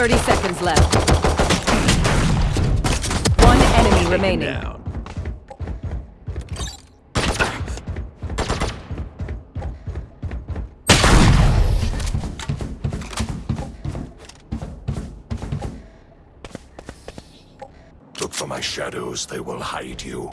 30 seconds left. One enemy Take remaining. Down. Look for my shadows, they will hide you.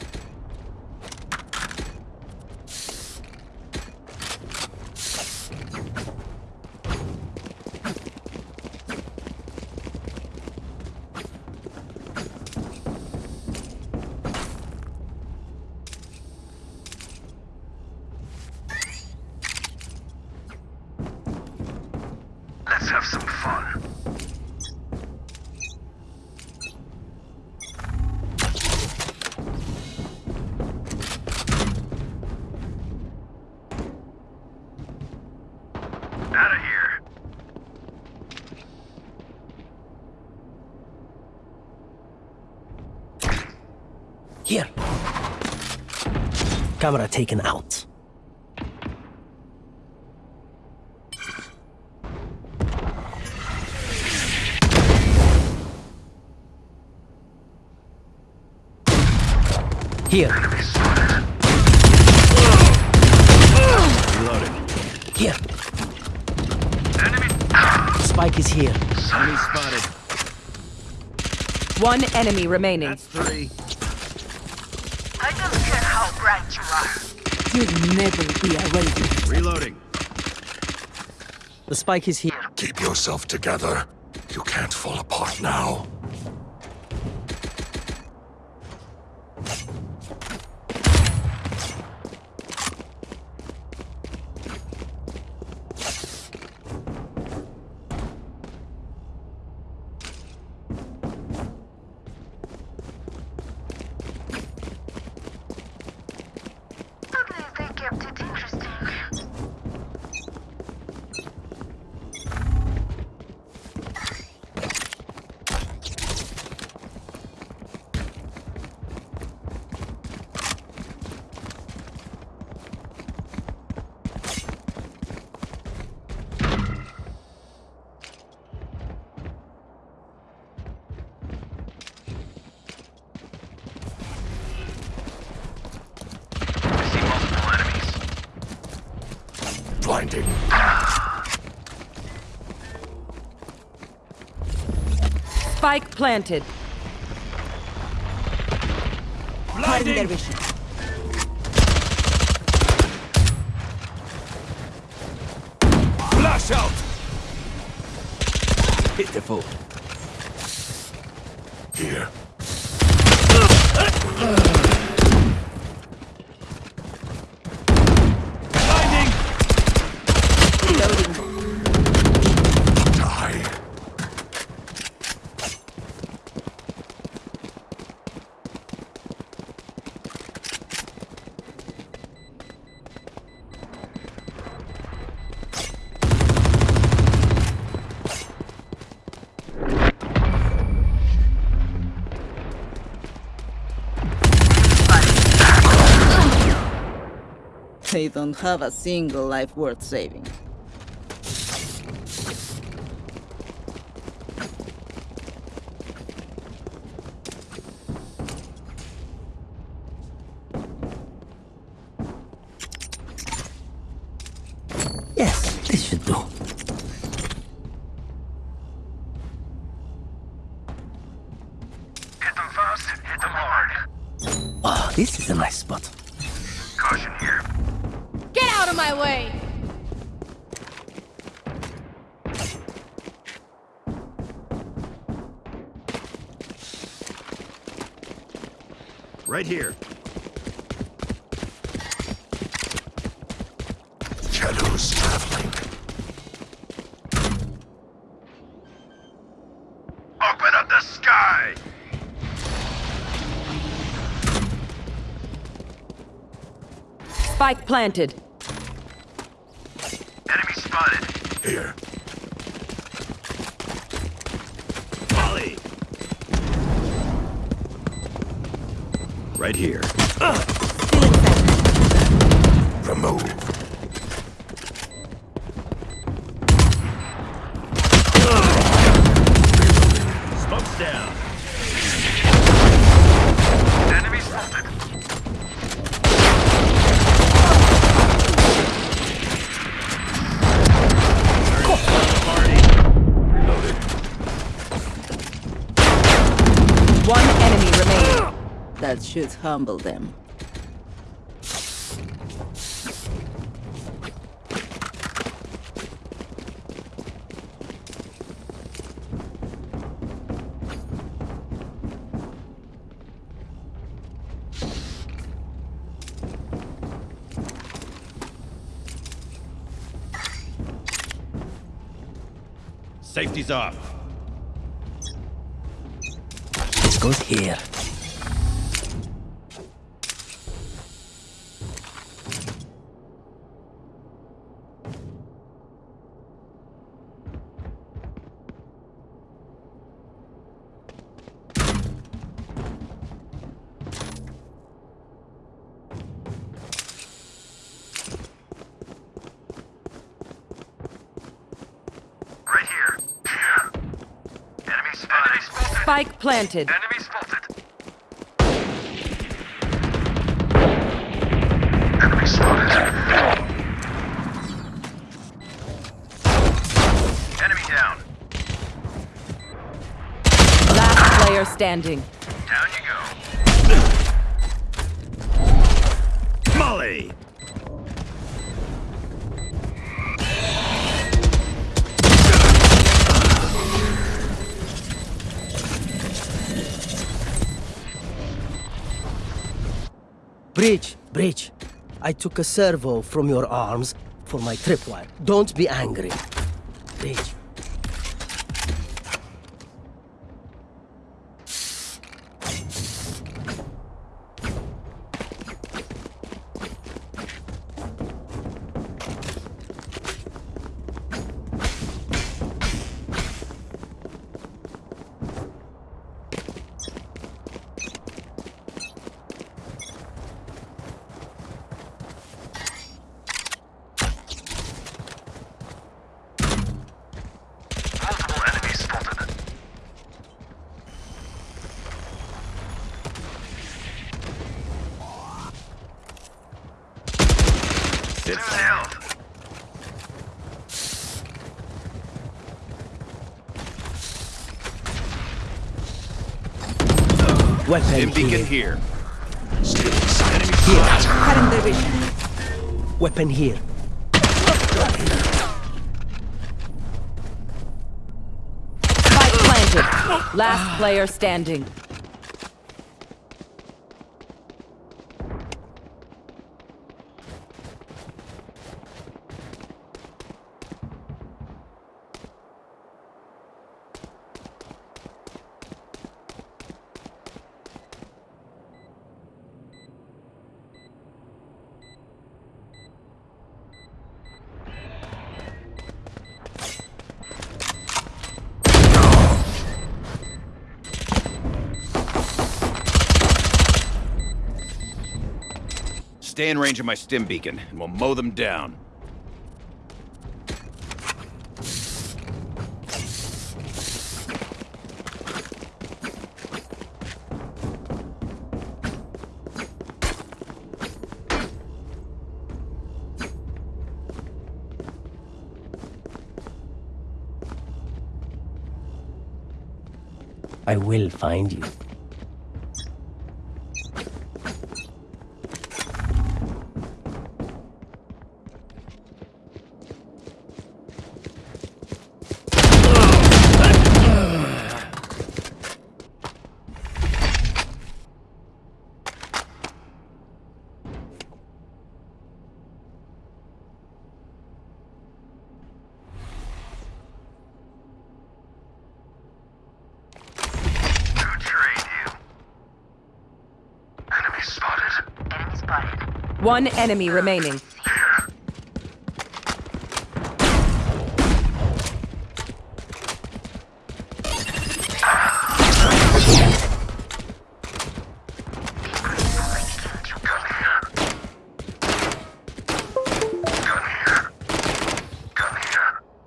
Camera taken out. Here. Reloading. Here. Enemy. Spike is here. Enemy spotted. One enemy remaining. That's three. I don't care how bright you are. You'll never be a raven. Reloading. The spike is here. Keep yourself together. You can't fall apart now. Spike planted. Hiding their vision. Flash out. Pitiful. Here. Don't have a single life worth saving. Planted. That should humble them. Safety's off. This goes here. Right here. Enemy spotted. Enemy spotted. Spike planted. Enemy spotted. Enemy spotted. Enemy down. Last player standing. Breach. I took a servo from your arms for my tripwire. Don't be angry. Breach. Multiple enemies spotted. Sit Two down. Weapon Stim beacon here. here. Still. Enemy Here. Cutting their vision. Weapon here. Spike planted. Last player standing. Range of my stim beacon, and we'll mow them down. I will find you. One enemy remaining.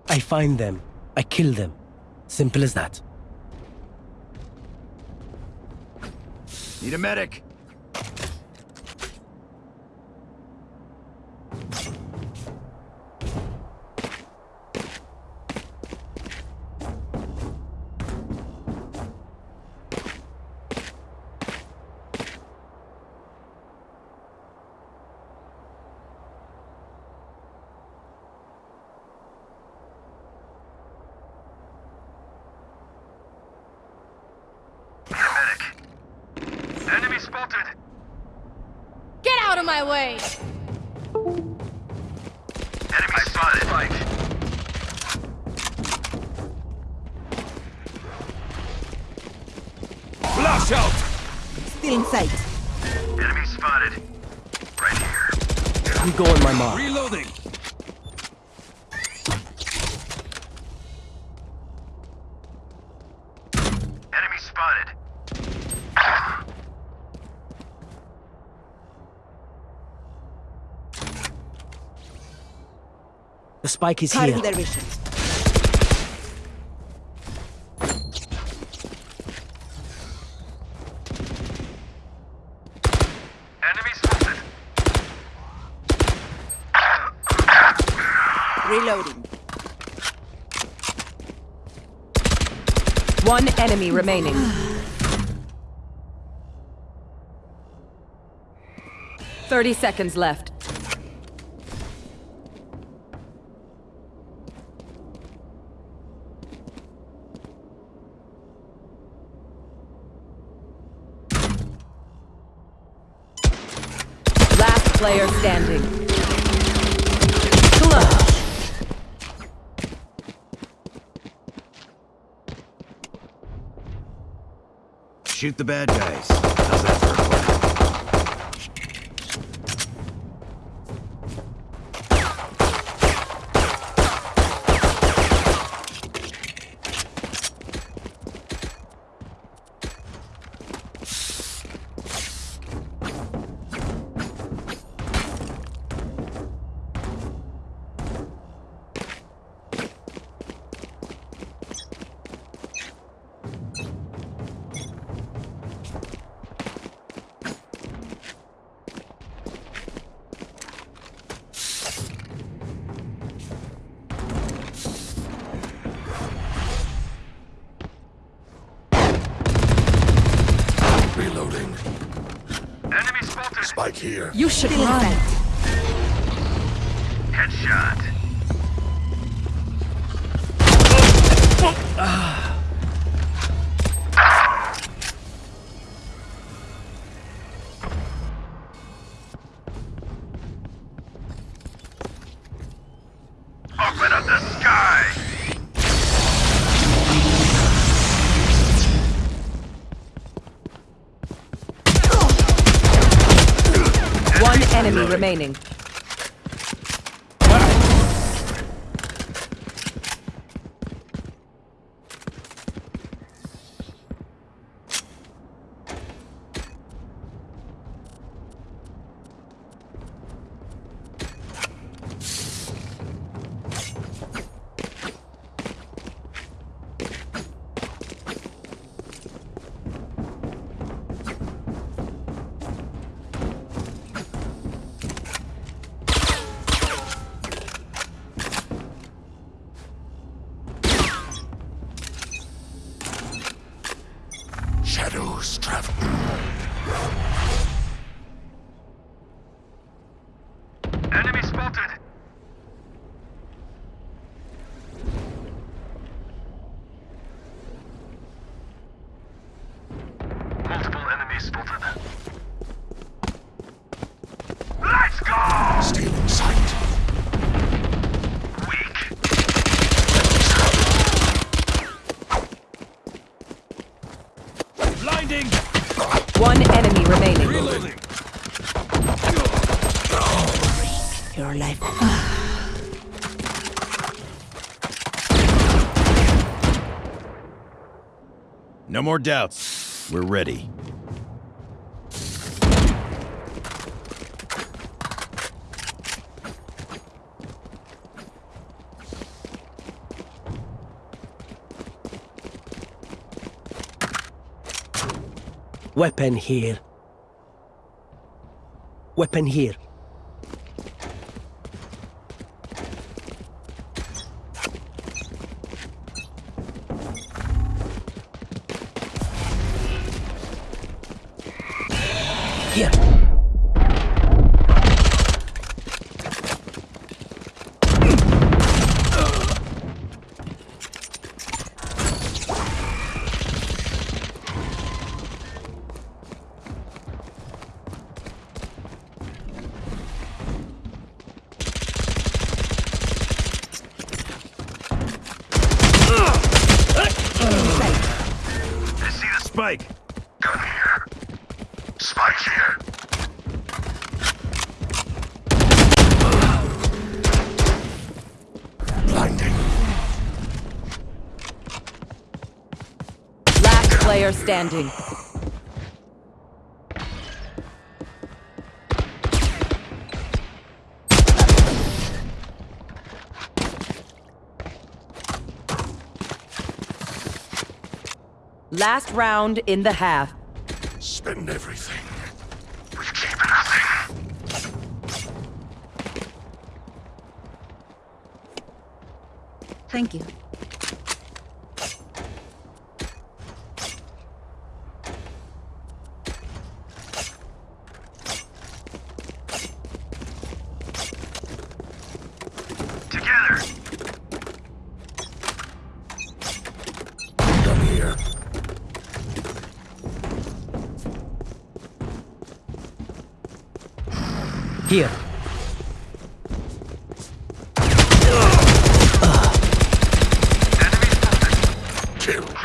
I find them. I kill them. Simple as that. Need a medic. My mark. Reloading! Enemy spotted. The spike is Cutting here. their vision. Enemy spotted. Reloading. One enemy remaining. Thirty seconds left. Last player standing. Clutch. Shoot the bad guys. Enemy spotted. Spike here. You should Still in run. sight. Headshot. Open remaining. No more doubts. We're ready. Weapon here. Weapon here. Last round in the half. Spend everything. Keep nothing. Thank you. Here. Killed.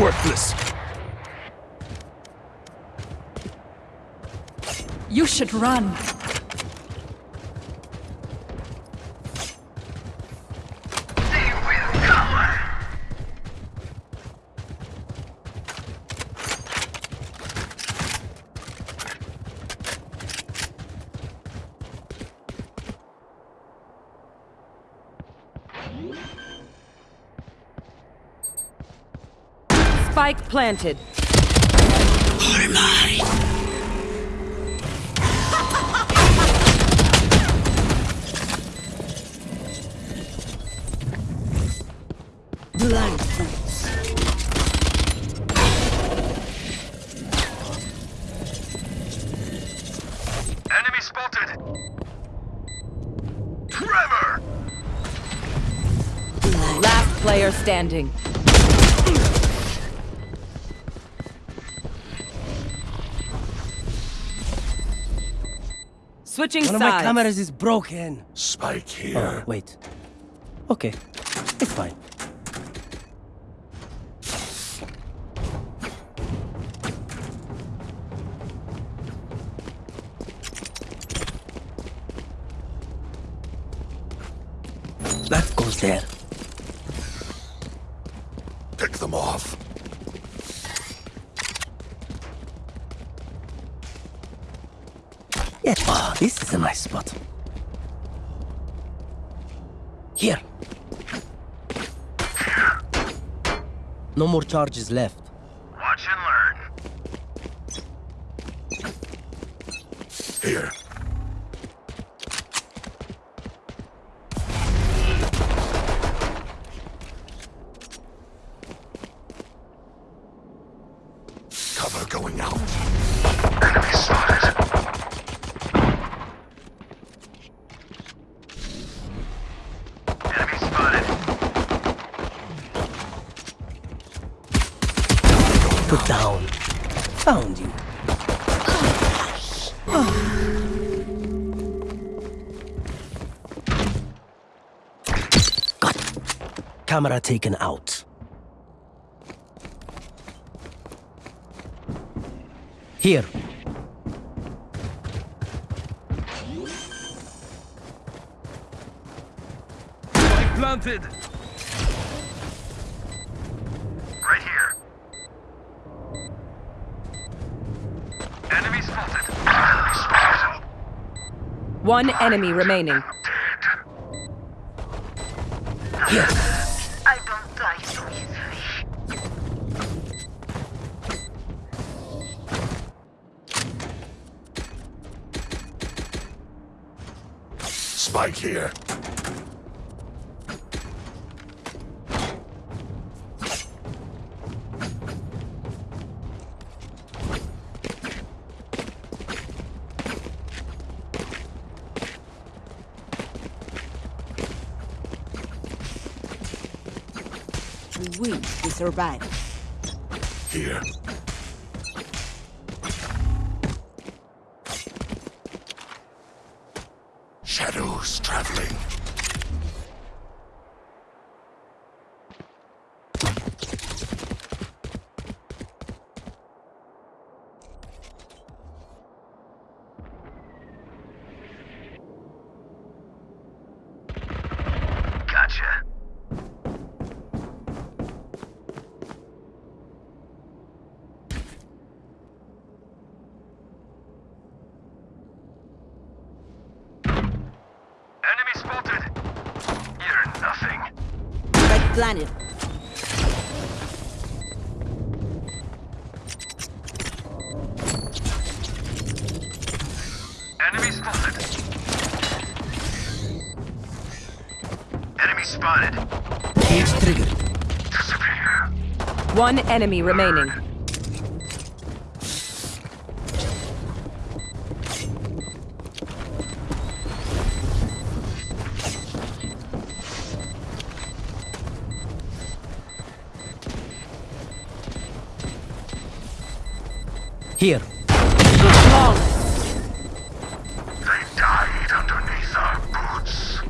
Worthless. You should run. Planted. Blind. Enemy spotted. Trevor. Last player standing. Switching One of my cameras is broken. Spike Oh, here. wait. Okay. It's fine. That goes there. Pick them off. Oh, this is a nice spot. Here. No more charges left. Camera taken out. Here. Spike planted. Right here. Enemy spotted. Enemy spotted. One enemy remaining. We survive. Here. Shadows traveling. One enemy remaining. Here. Flawless. They died underneath our boots.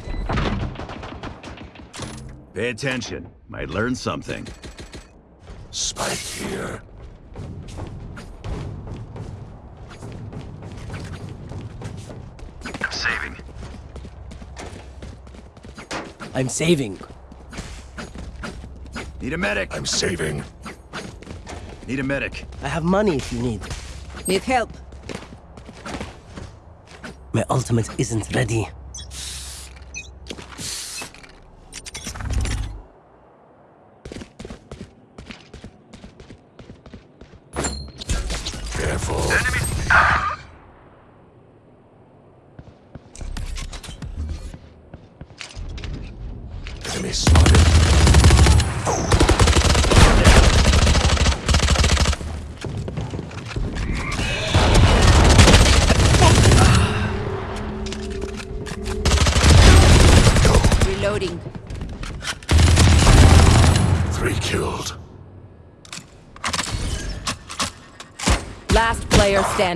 Pay attention. Might learn something. I'm saving. Need a medic. I'm saving. Need a medic. I have money if you need. Need help. My ultimate isn't ready.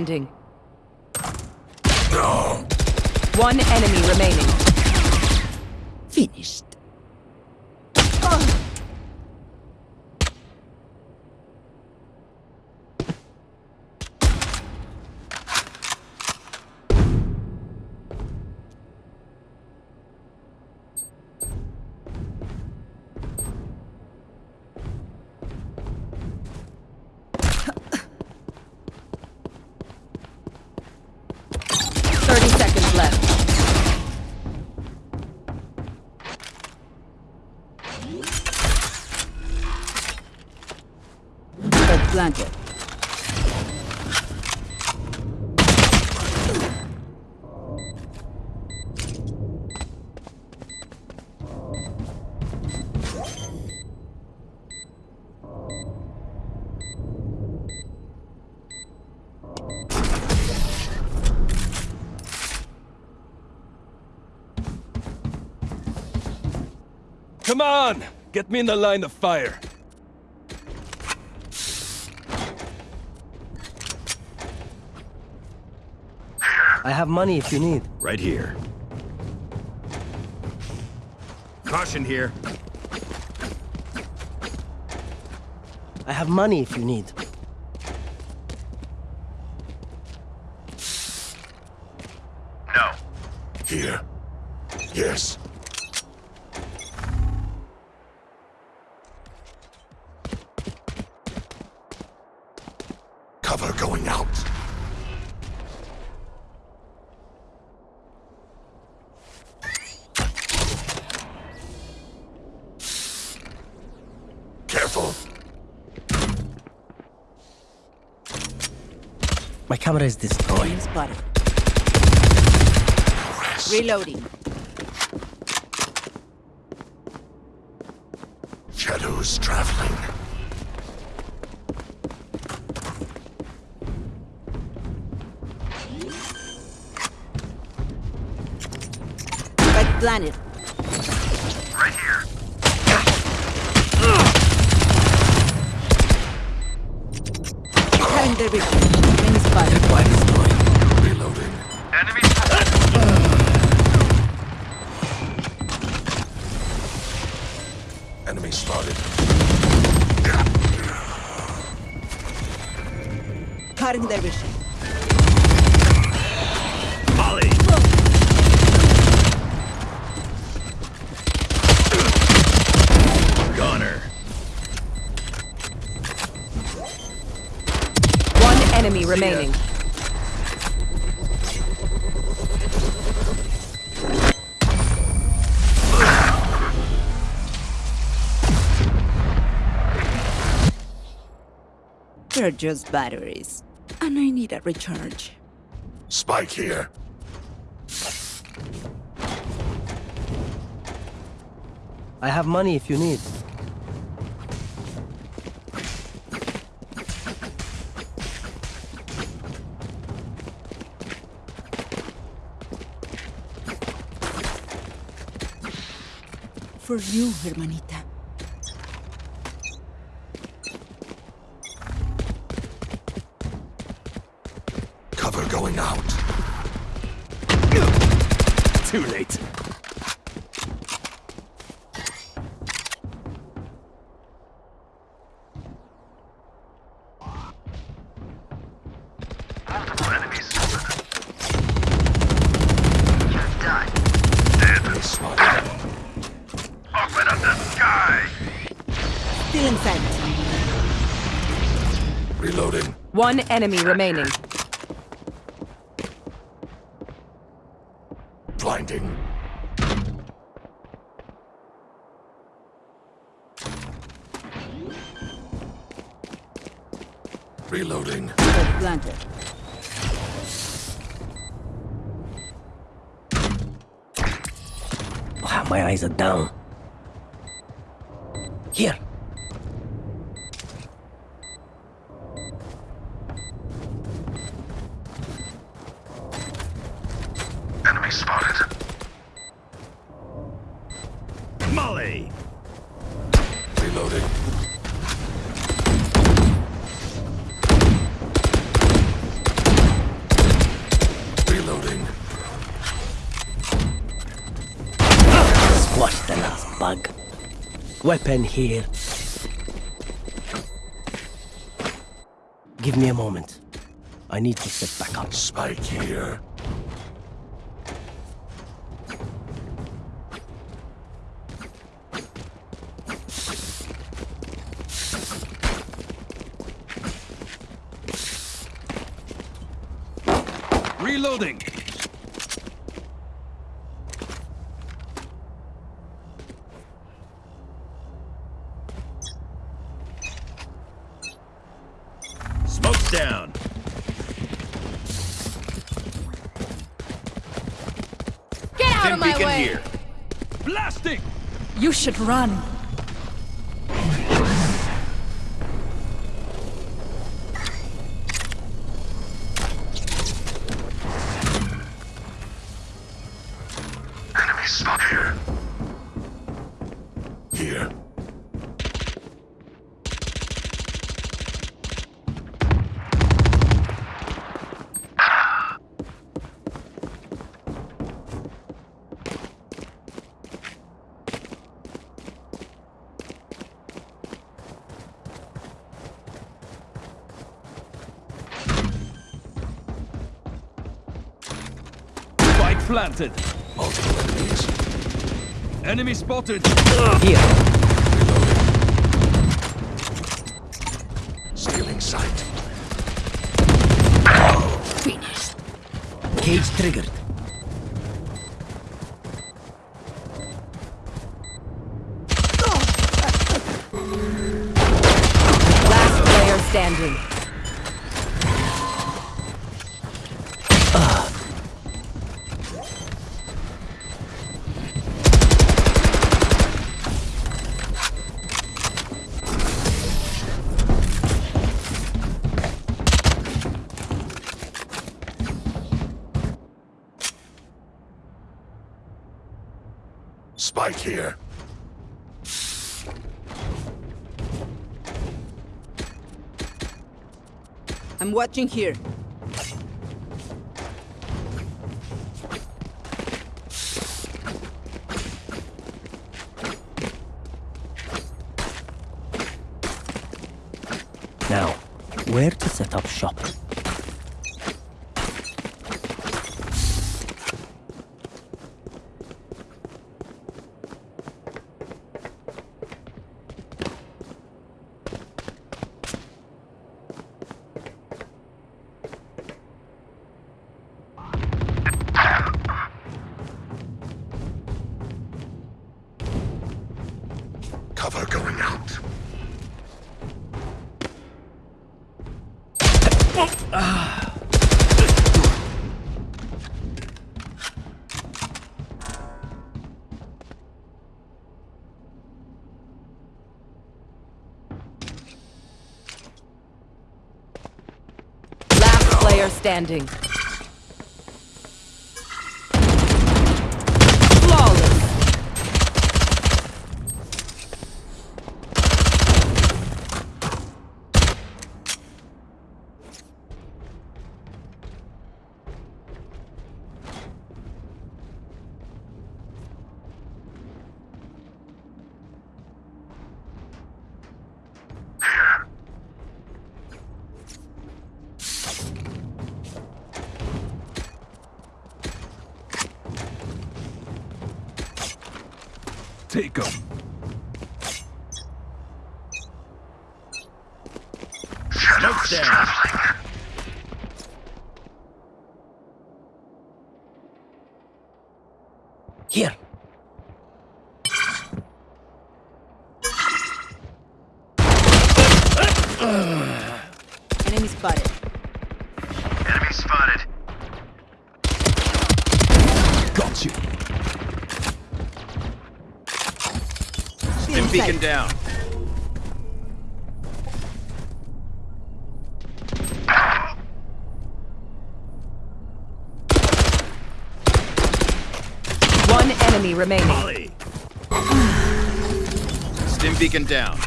Player on! Get me in the line of fire. I have money if you need. Right here. Caution here. I have money if you need. No. Here. Yes. Cover going out. Camera is destroyed. Spotted. Reloading. Shadows traveling. Spike planted. Right here. Cutting their vision. Vision. Molly! Goner. One enemy remaining. They're just batteries. And I need a recharge. Spike here. I have money if you need. For you, hermanita. Cover going out. Too late. Multiple enemies. You're done. Enemy spotted. Open up the sky! Still in sight. Reloading. One enemy remaining. Blinding. Reloading. Spike planted. Wow, are down. Here. Enemy spotted. Molly! Reloading. Reloading. Squash the last bug. Weapon here. Give me a moment. I need to set back up. Spike here. Reloading. Smoke's down. Get out Stim of my beacon way! here. Blasting! You should run. Enemy spot here. Here. Spike. Multiple enemies. Enemy spotted. Here. Stealing sight. Finished. Cage triggered. Last player standing. Watching here. Now, where to set up shop? Standing. Take 'em. Smoke's down. Here. Enemy spotted. Enemy spotted. Got you. Stim beacon down. One enemy remaining. Molly. Stim beacon down.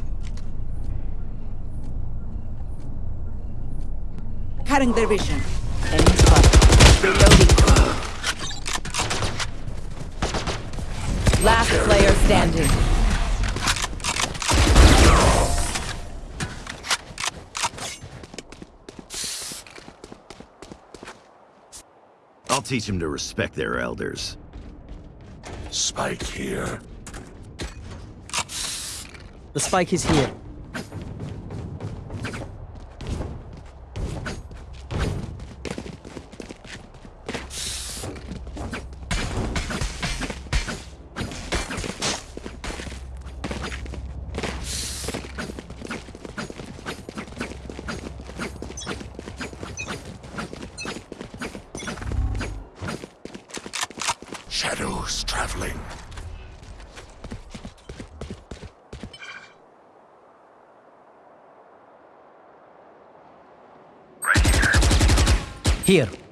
Cutting their vision. Enemy spotted. Reloading. Last player standing. I'll teach them to respect their elders. Spike here. The spike is here. Shadows traveling. Here.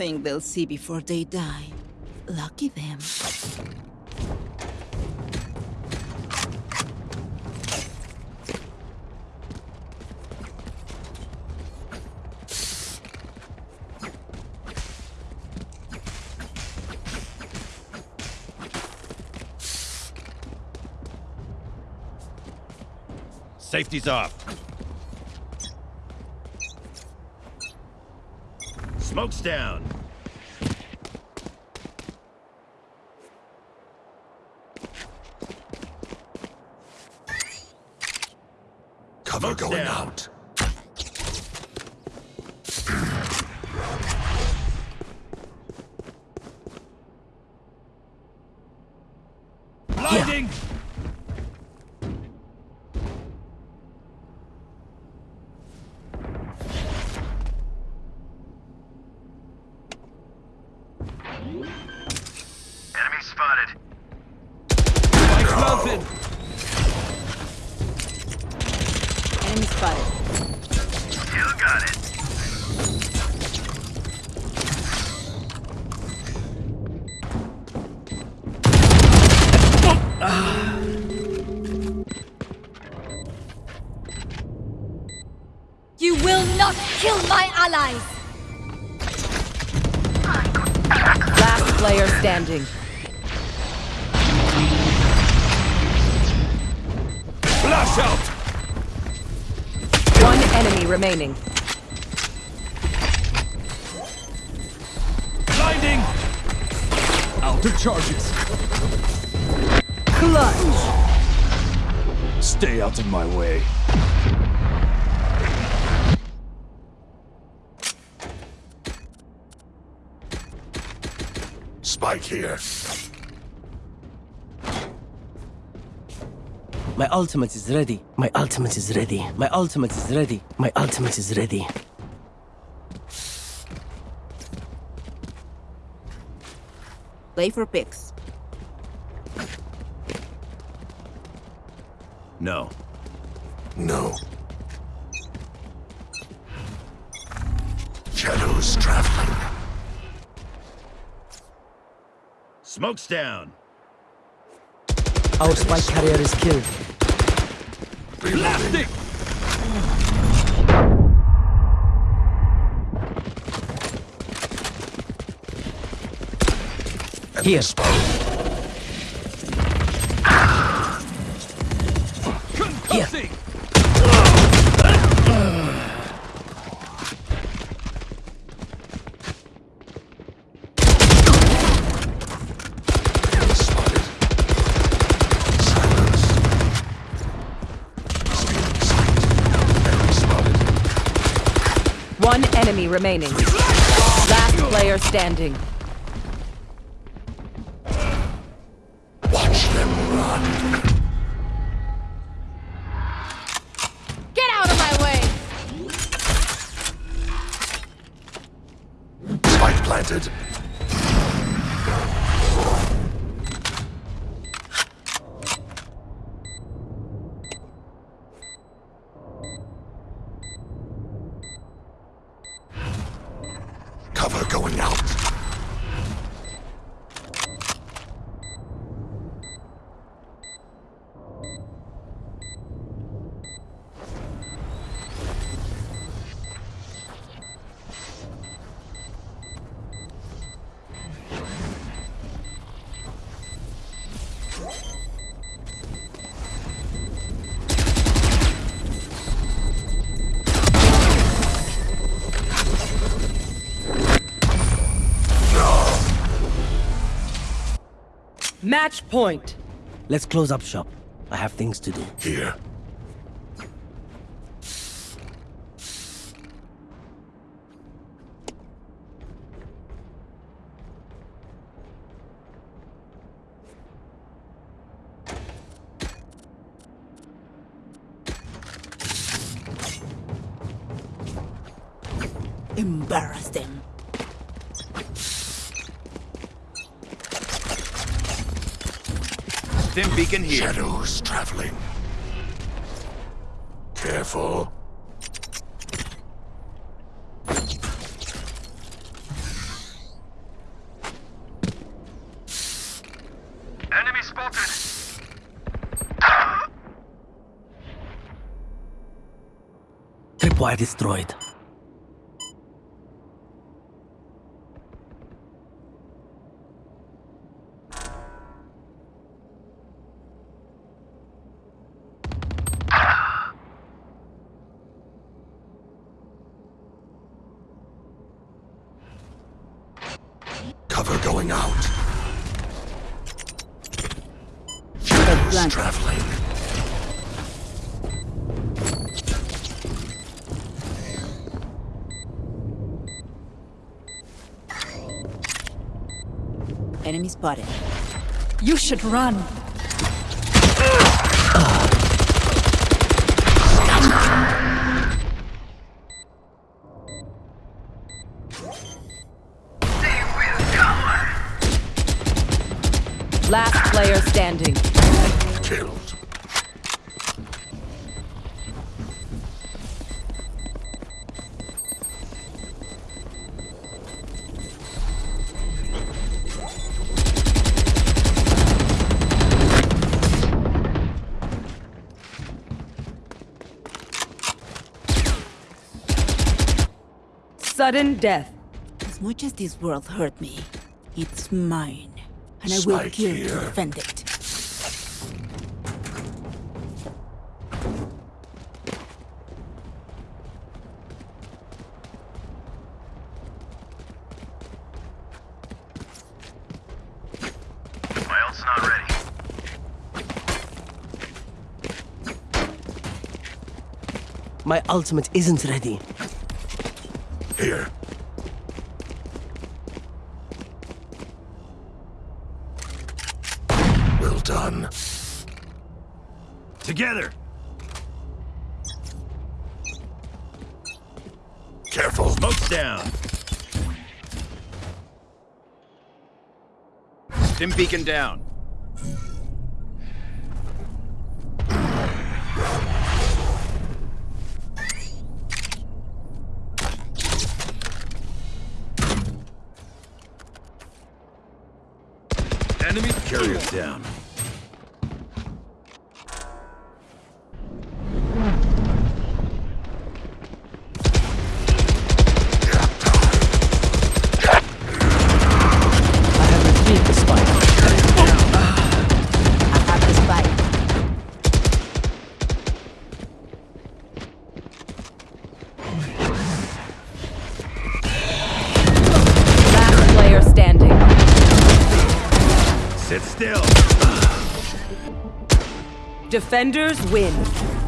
Thing they'll see before they die. Lucky them. Safety's off. Smoke's down. Cover Smoke's going down. out. Enemy. Blinding. Out of charges. Clutch. Stay out of my way. Spike here. Ultimate is ready. My ultimate is ready. My ultimate is ready. My ultimate is ready. Play for picks. No. No. Shadows traveling. Smoke's down. Our spike carrier is killed. Enemy Here. Concussing. Enemy spotted. Silence. Stealing sight. Enemy spotted. One enemy remaining. Last player standing. Match point. Let's close up shop. I have things to do. Here. Embarrass them. Stim beacon here. Shadows traveling. Careful. Tripwire destroyed. Cover going out. Plant. Shadows traveling. Spotted. You should run. Sudden death. As much as this world hurt me, it's mine. And I will Spike kill to defend it. My ult's not ready. My ultimate isn't ready. Here. Well done. Together! Careful. Smoke's down. Stim beacon down. Defenders win.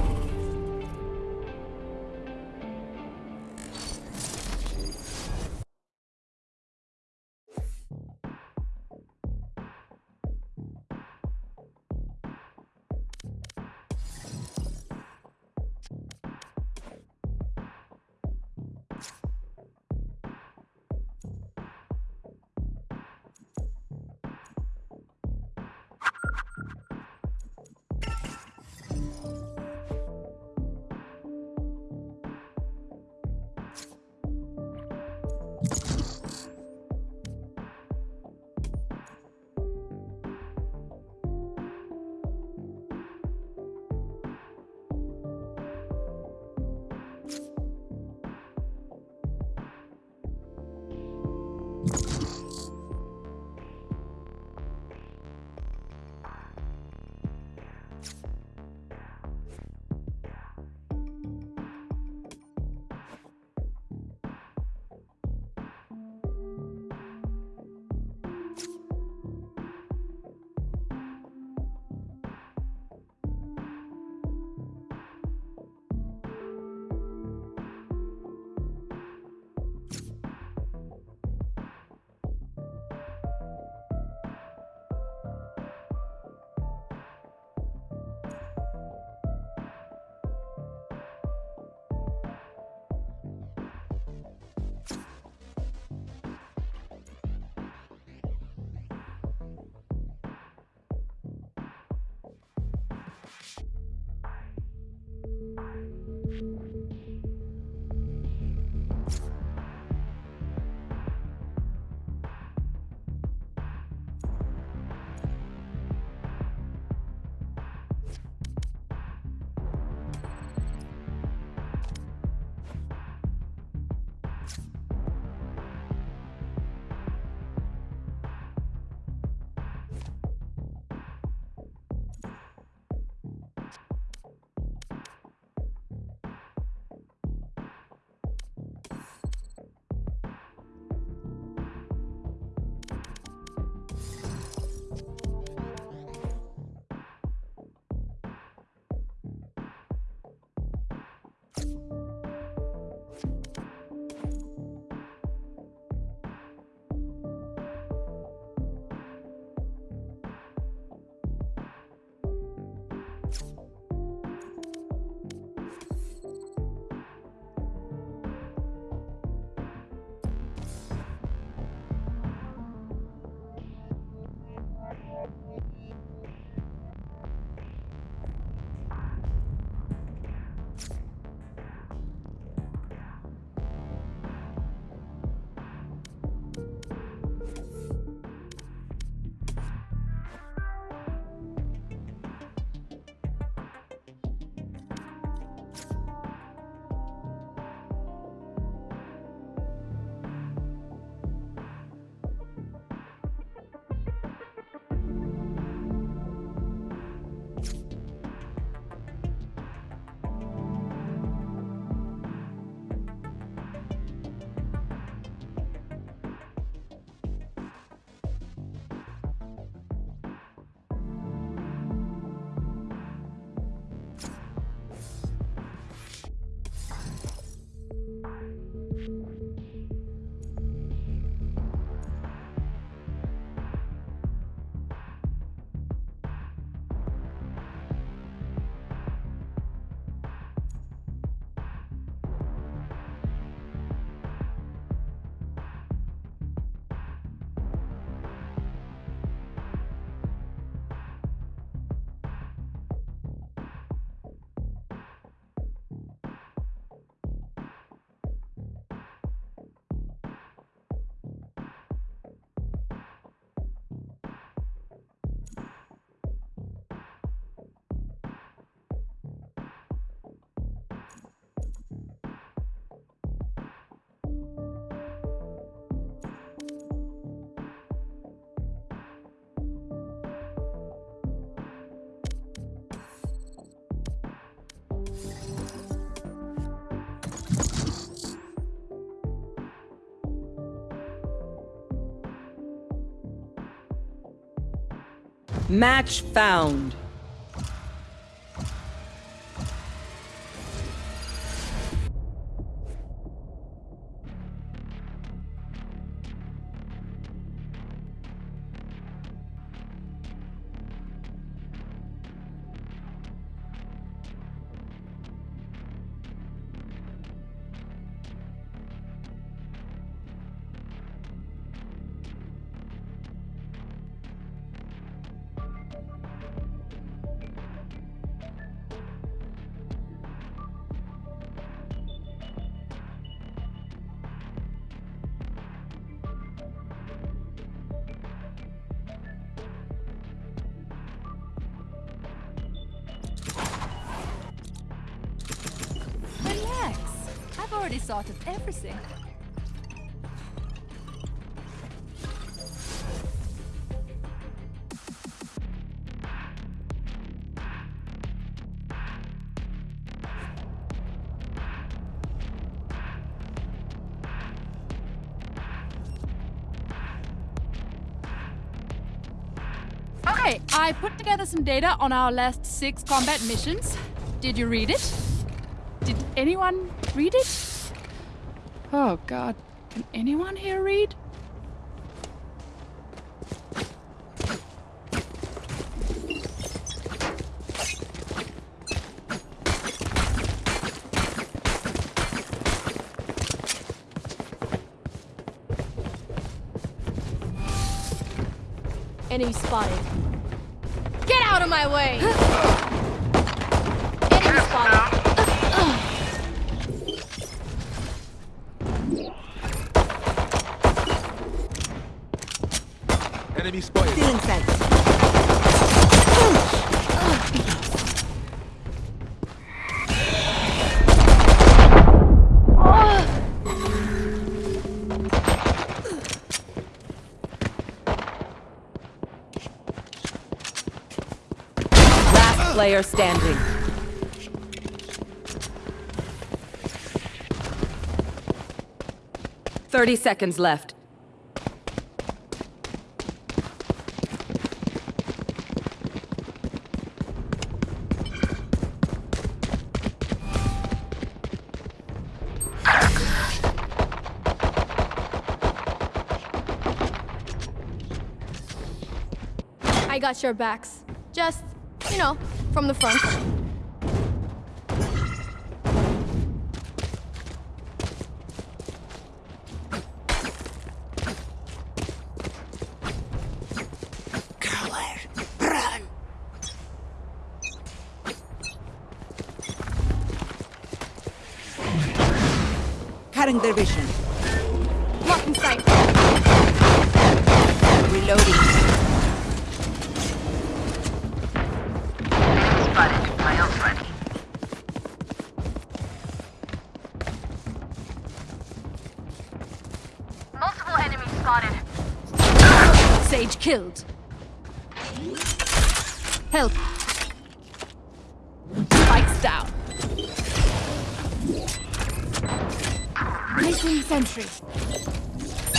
Match found. Already sorted everything. Okay, I put together some data on our last six combat missions. Did you read it? Did anyone read it? Oh god. Can anyone here read? Enemy spotted. Get out of my way! player standing. Thirty seconds left. I got your backs. Just, you know, from the front. Their vision. Killed. Help. Spikes down. Placing sentry.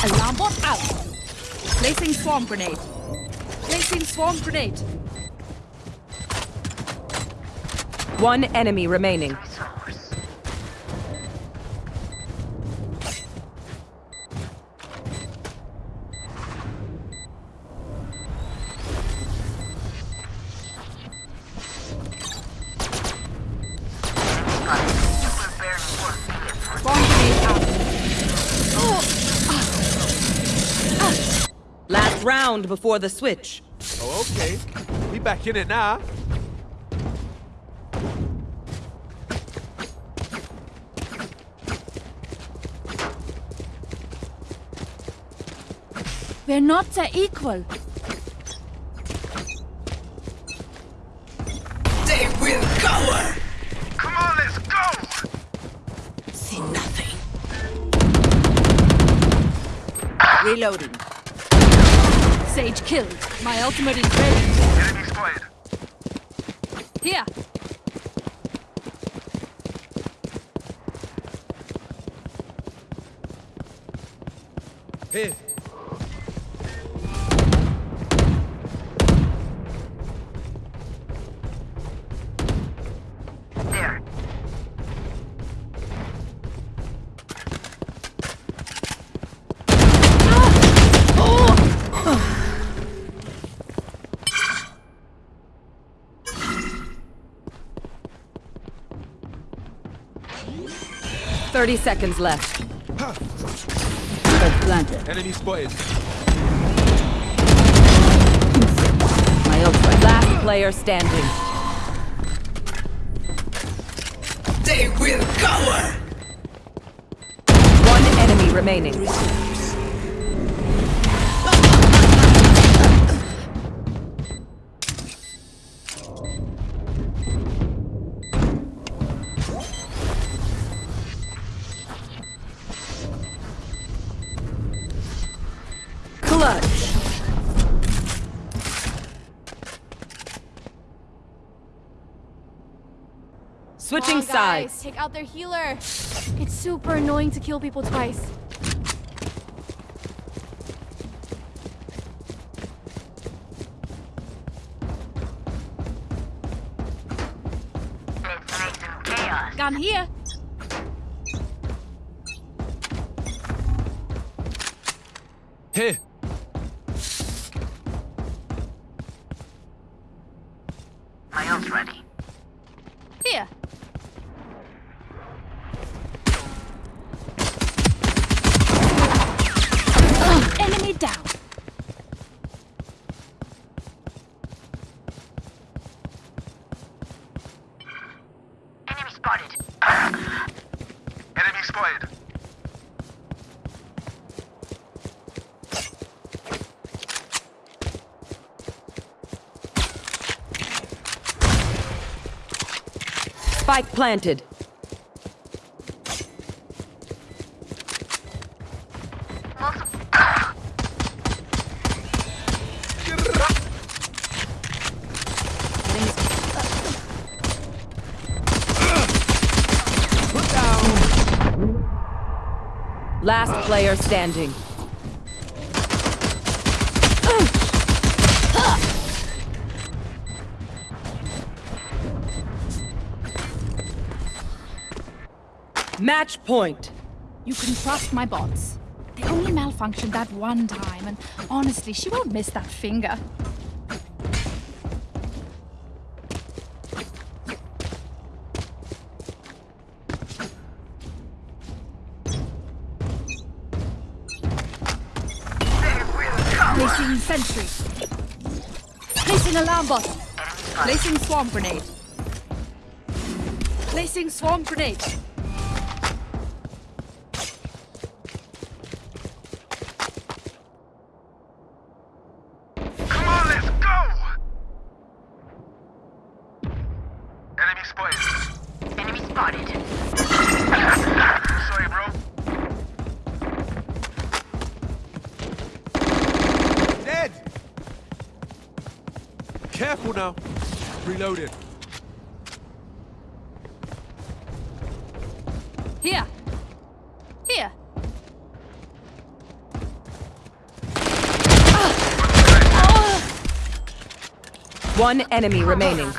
Alarm bot out. Placing swarm grenade. Placing swarm grenade. One enemy remaining. Before the switch. Oh, okay. We back in it now. We're not their equal. They will cower! Come on, let's go! See nothing. Reloading. Sage killed. My ultimate is ready. Enemy spotted. Here. Here. 30 seconds left. Planted. Enemy spotted. My ult ready. Last player standing. They will cover! One enemy remaining. Sides. Take out their healer. It's super annoying to kill people twice. Let's make some chaos. Gun here. Here. My ult's ready. Here. Ugh, enemy down. Enemy spotted. Enemy spotted. Spike planted. Last player standing. Match point. You can trust my bots. They only malfunctioned that one time, and honestly, she won't miss that finger. Placing sentry. Placing alarm bot. Placing swarm grenade. Placing swarm grenade. Here. Here. One enemy remaining.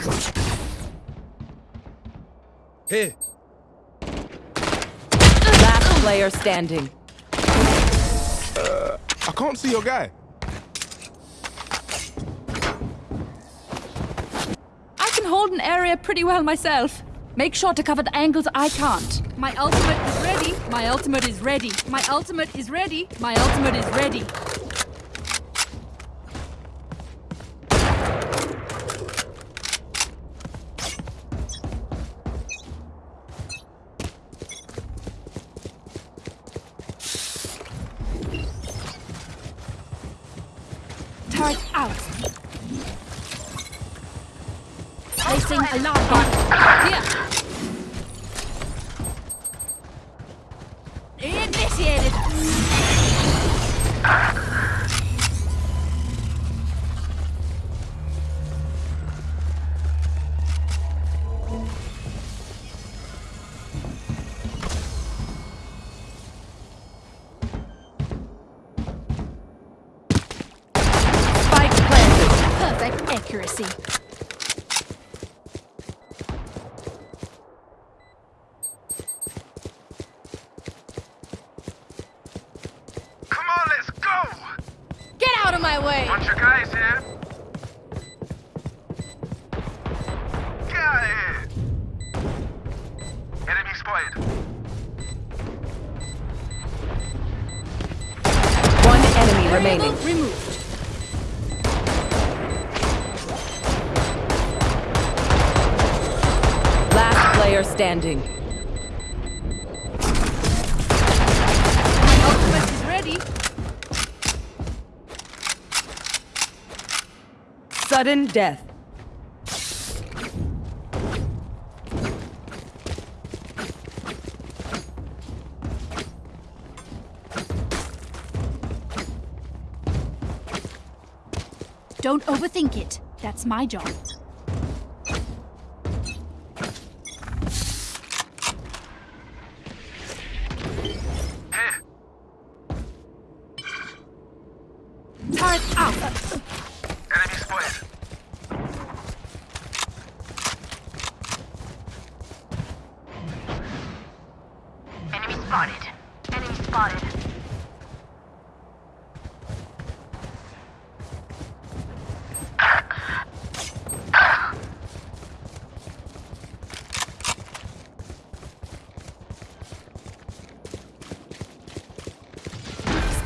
Here. Last player standing. Uh, I can't see your guy. I can hold an area pretty well myself. Make sure to cover the angles I can't. My ultimate is ready. My ultimate is ready. My ultimate is ready. My ultimate is ready. player standing. Sudden death. Don't overthink it. That's my job.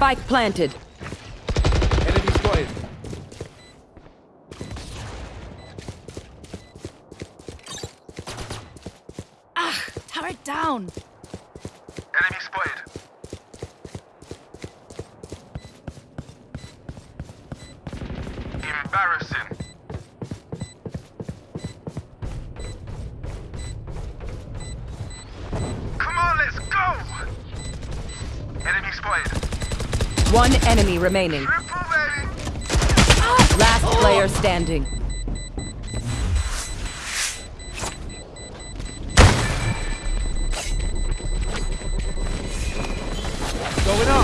Spike planted. remaining. Last player standing.